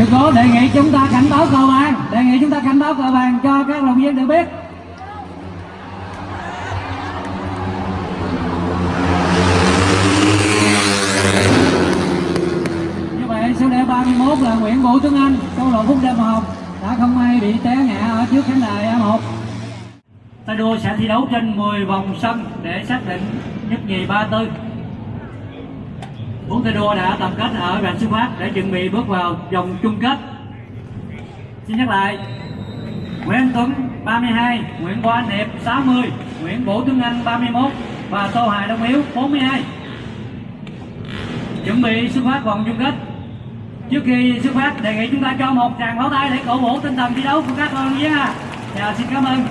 sự cố đề nghị chúng ta cảnh báo cầu bàn, đề nghị chúng ta cảnh báo cầu bàn cho các đồng viên được biết. Như vậy số đề 31 là Nguyễn Vũ Tuấn Anh câu lạc bộ Phúc Đêm Hồng đã không may bị té ngã ở trước khán đài A1 tay đua sẽ thi đấu trên 10 vòng sân để xác định nhất nhì ba tư bốn tay đua đã tập kết ở rạch xuất phát để chuẩn bị bước vào vòng chung kết. Xin nhắc lại Nguyễn Tuấn 32, Nguyễn Quang Hiệp 60, Nguyễn Vũ Tuấn Anh 31 và Tô Hải Đông Hiếu 42 chuẩn bị xuất phát vòng chung kết. Trước khi xuất phát đề nghị chúng ta cho một tràng pháo tay để cổ vũ tinh thần thi đấu của các con nhé chào xin cảm ơn.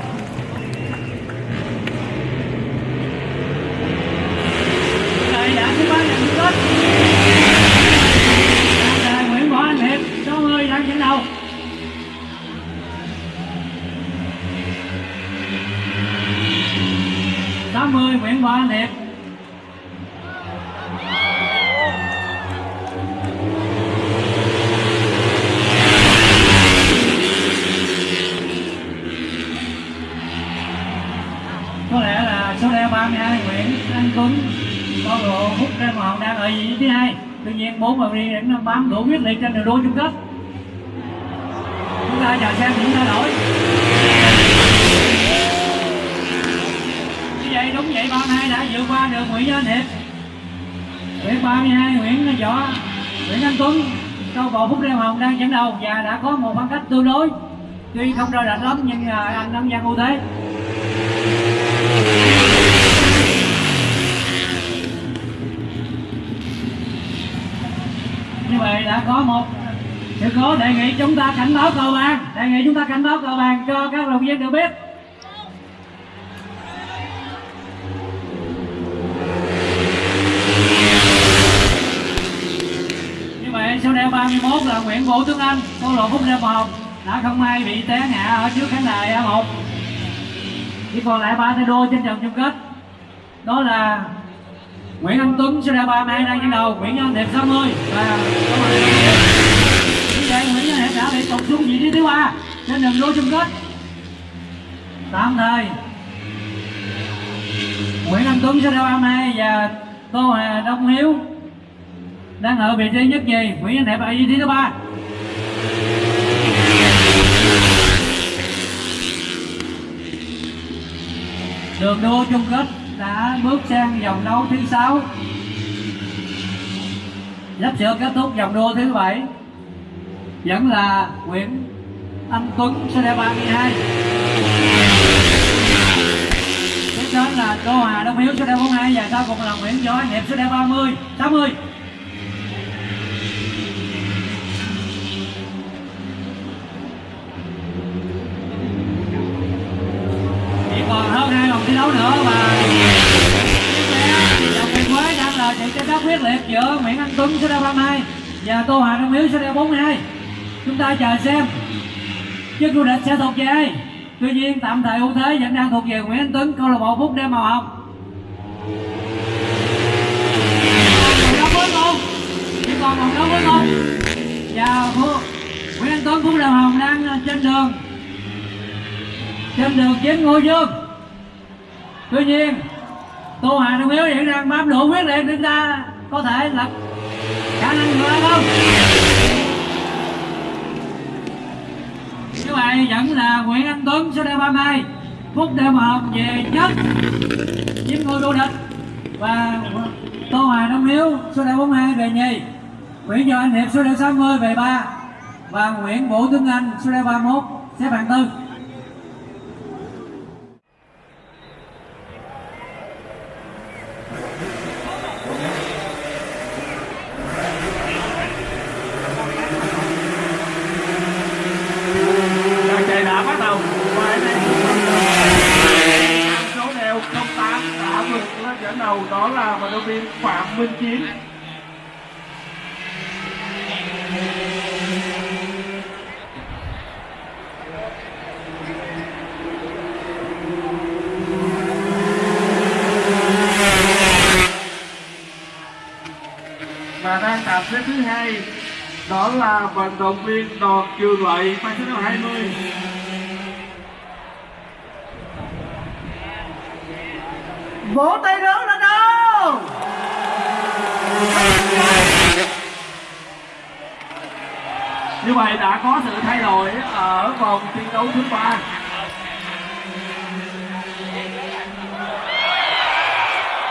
Số đeo 32 Nguyễn Anh Tuấn? Con lộ hút ra Hồng đang ở vị trí thứ hai tuy nhiên bốn vào đi vẫn bám đủ quyết liệt trên đường đua chung kết chúng ta chờ xem những thay đổi. Như vậy đúng vậy 32 đã vượt qua được Nguyễn Văn Hiệp. Nguyễn 32 Nguyễn Võ, Nguyễn Anh Tuấn. Câu bộ Phúc Lê Hồng đang dẫn đầu và đã có một khoảng cách tương đối. Tuy không rơi rạch lắm nhưng à, anh nắm gian ưu thế như vậy đã có một sự cố, đề nghị chúng ta cảnh báo cầu bàn đề nghị chúng ta cảnh báo cầu bàn cho các đồng viên được biết. Như vậy số đeo 31 là Nguyễn Vũ Tuấn Anh câu lộ Phúc Lê Hồng đã không may bị té ngã ở trước khán đài A1 chỉ còn lại ba tay đua trên trận chung kết, đó là Nguyễn Anh Tuấn sẽ ra ba mẹ đang dẫn đầu. Nguyễn Anh Đẹp 60 và câu hỏi như vậy Nguyễn Anh Hiệp đã bị tụt xuống vị trí thứ ba trên đường đua chung kết. Tạm thời, Nguyễn Anh Tuấn sẽ ra ba mẹ và Tô Hà Đông Hiếu đang ở vị trí nhất nhì. Nguyễn Anh Đẹp ở vị trí thứ ba. Đường đua chung kết đã bước sang vòng đấu thứ sáu. Sắp sửa kết thúc vòng đua thứ bảy. Vẫn là Nguyễn Anh Tuấn số đeo 32 tiếp đến là Đô Hà Đông Hiếu số đeo 42 và sau cùng là Nguyễn Võ Anh Hiệp số đeo 30 60 nữa và dòng tiền quế đang là trận tranh đấu quyết liệt giữa Nguyễn Anh Tuấn số đeo 32 và Tô Hà Đông Hiếu số đeo 42 chúng ta chờ xem. Chức vô địch sẽ thuộc về ai? Tuy nhiên, tạm thời ưu thế vẫn đang thuộc về Nguyễn Anh Tuấn, câu lạc bộ Phúc Đêm Màu Hồng. Chỉ còn một đấu với con và Nguyễn Anh Tuấn, Phúc Đêm Hồng đang trên đường. Trên đường chiến ngôi dương tuy nhiên, tô hà đồng yếu hiện đang bám đủ quyết liệt chúng ta có thể lập khả năng ngựa không? Như vậy vẫn là nguyễn anh tuấn số đeo 32 phút đeo một về nhất chiếm ngôi vô địch. Và tô hà đông hiếu số đeo 42 về nhì, nguyễn do anh hiệp số đeo 60 về ba, và nguyễn vũ tuấn anh số đeo 31 xếp hạng tư Đoàn chạy đã bắt đầu qua đây số đeo 08 đã vượt lên dẫn đầu đó là vận động viên Phạm Minh Chiến xếp thứ hai đó là vận động viên đoàn trường lợi mang số hai mươi. Vỗ tay lớn lên đâu như vậy đã có sự thay đổi ở vòng thi đấu thứ ba.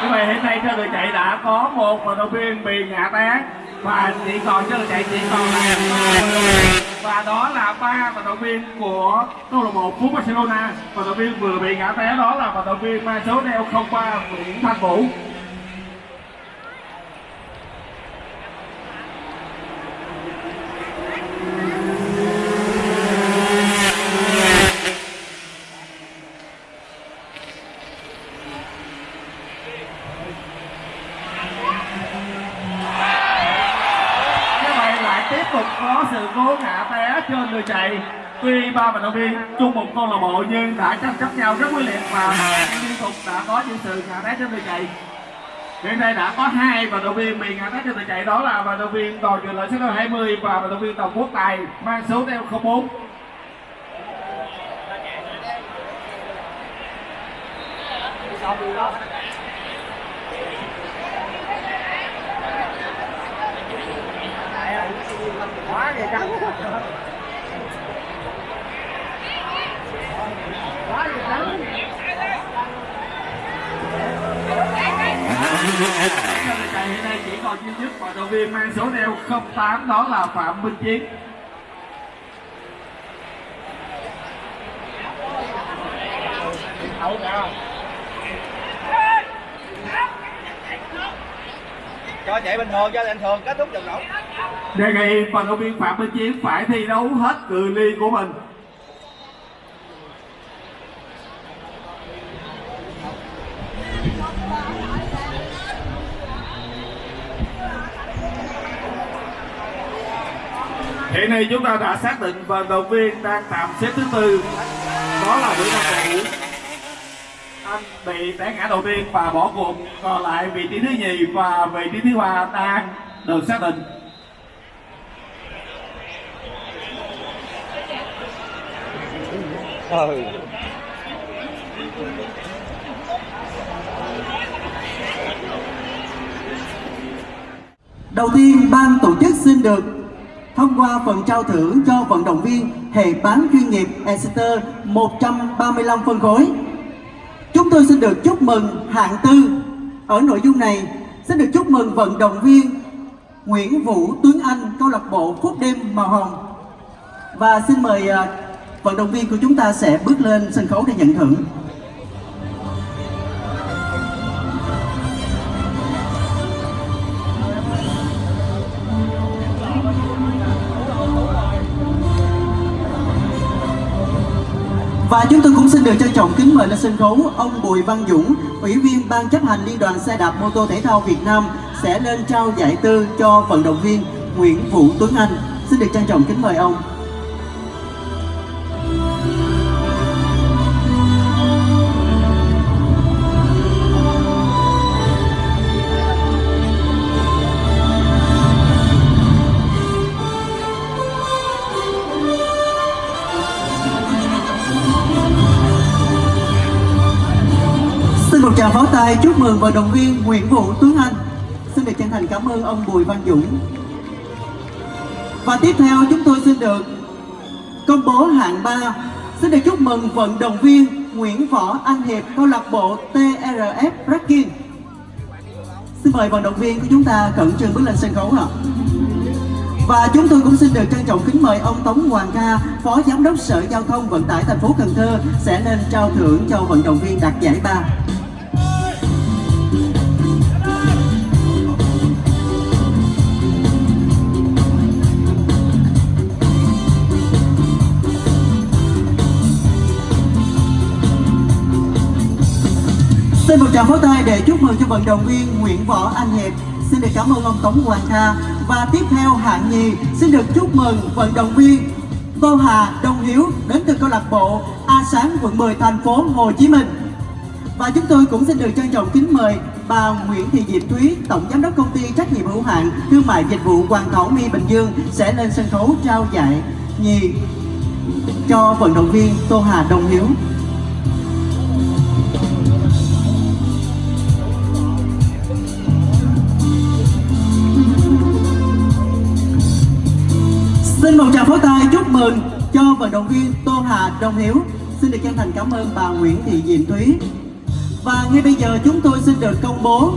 Như vậy hiện nay trên đường chạy đã có một vận động viên bị ngã té và chỉ còn trên đường chạy chỉ còn là và đó là ba vận động viên của câu lạc bộ phú Barcelona. Vận động viên vừa bị ngã té, đó là vận động viên mang số đeo 03 Nguyễn Thanh Vũ như vậy lại tiếp tục có sự cố ngã đường chạy. Tuy ba vận động viên chung một câu lạc bộ nhưng đã tranh chấp nhau rất quyết liệt và liên tục đã có những sự ngã té trên đường chạy. Hiện nay đã có hai vận động viên bị ngã té trên đường chạy đó là vận động viên đoàn trường lợi số đeo 20 và vận động viên tổng quốc tài mang số đeo 04 Trên đường chạy hiện nay chỉ còn duy nhất vận động viên mang số đeo 08 đó là Phạm Minh Chiến. Cho chạy bình thường cho bình thường kết thúc trận đấu đề nghị vận động viên Phạm Minh Chiến phải thi đấu hết cự ly của mình Hiện nay chúng ta đã xác định vận động viên đang tạm xếp thứ tư. Đó là Nguyễn Văn Vũ. Anh bị té ngã đầu tiên và bỏ cuộc. Còn lại vị trí thứ nhì và vị trí thứ ba đang được xác định. Ừ Đầu tiên, ban tổ chức xin được thông qua phần trao thưởng cho vận động viên hệ bán chuyên nghiệp Exeter 135 phân khối. Chúng tôi xin được chúc mừng hạng tư. Ở nội dung này, xin được chúc mừng vận động viên Nguyễn Vũ Tuấn Anh, câu lạc bộ Phúc Đêm Màu Hồng. Và xin mời à, vận động viên của chúng ta sẽ bước lên sân khấu để nhận thưởng. Và chúng tôi cũng xin được trân trọng kính mời lên sân khấu ông Bùi Văn Dũng, Ủy viên Ban chấp hành Liên đoàn xe đạp mô tô thể thao Việt Nam sẽ lên trao giải tư cho vận động viên Nguyễn Vũ Tuấn Anh. Xin được trân trọng kính mời ông. Tràng pháo tay chúc mừng vận động viên Nguyễn Vũ Tuấn Anh. Xin được chân thành cảm ơn ông Bùi Văn Dũng. Và tiếp theo chúng tôi xin được công bố hạng 3. Xin được chúc mừng vận động viên Nguyễn Võ Anh Hiệp câu lạc bộ TRF Racking. Xin mời vận động viên của chúng ta cẩn trương bước lên sân khấu ạ. Và chúng tôi cũng xin được trân trọng kính mời ông Tống Hoàng Ca, Phó Giám đốc Sở Giao thông Vận tải thành phố Cần Thơ sẽ lên trao thưởng cho vận động viên đạt giải ba. Xin một tràng pháo tay để chúc mừng cho vận động viên Nguyễn Võ Anh Hiệp. Xin được cảm ơn ông Tống Hoàng Kha. Và tiếp theo hạng nhì xin được chúc mừng vận động viên Tô Hà Đông Hiếu đến từ câu lạc bộ A Sáng quận 10 thành phố Hồ Chí Minh. Và chúng tôi cũng xin được trân trọng kính mời bà Nguyễn Thị Diệp Thúy, Tổng Giám đốc Công ty Trách nhiệm hữu hạn Thương mại Dịch vụ Hoàng Thổ My Bình Dương sẽ lên sân khấu trao giải nhì cho vận động viên Tô Hà Đông Hiếu. Xin tay chúc mừng cho vận động viên Tô Hà Đông Hiếu. Xin được chân thành cảm ơn bà Nguyễn Thị Diệm Thúy. Và ngay bây giờ chúng tôi xin được công bố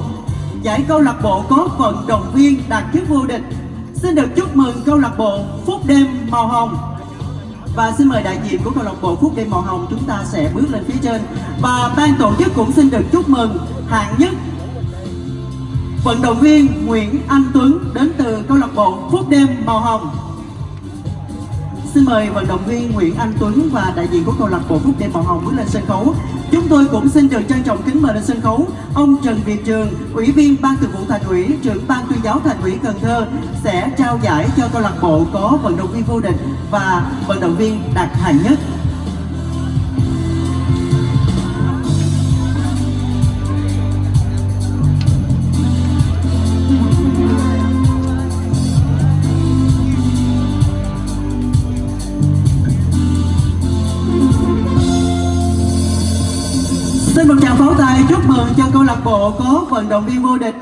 giải câu lạc bộ có vận động viên đạt chức vô địch. Xin được chúc mừng câu lạc bộ Phúc Đêm Màu Hồng. Và xin mời đại diện của câu lạc bộ Phúc Đêm Màu Hồng chúng ta sẽ bước lên phía trên. Và ban tổ chức cũng xin được chúc mừng hạng nhất vận động viên Nguyễn Anh Tuấn đến từ câu lạc bộ Phúc Đêm Màu Hồng. Xin mời vận động viên Nguyễn Anh Tuấn và đại diện của câu lạc bộ Phúc Đẹp Màu Hồng bước lên sân khấu. Chúng tôi cũng xin được trân trọng kính mời lên sân khấu ông Trần Việt Trường, Ủy viên Ban Thường vụ Thành ủy, trưởng Ban tuyên giáo Thành ủy Cần Thơ sẽ trao giải cho câu lạc bộ có vận động viên vô địch và vận động viên đạt hạng nhất. Lạc bộ có vận động viên vô địch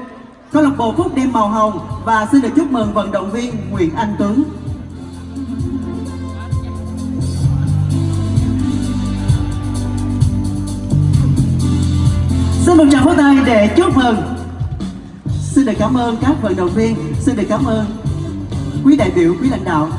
câu lạc bộ Phúc Đêm Màu Hồng và xin được chúc mừng vận động viên Nguyễn Anh Tuấn. Xin một tràng pháo tay để chúc mừng. Xin được cảm ơn các vận động viên, xin được cảm ơn quý đại biểu, quý lãnh đạo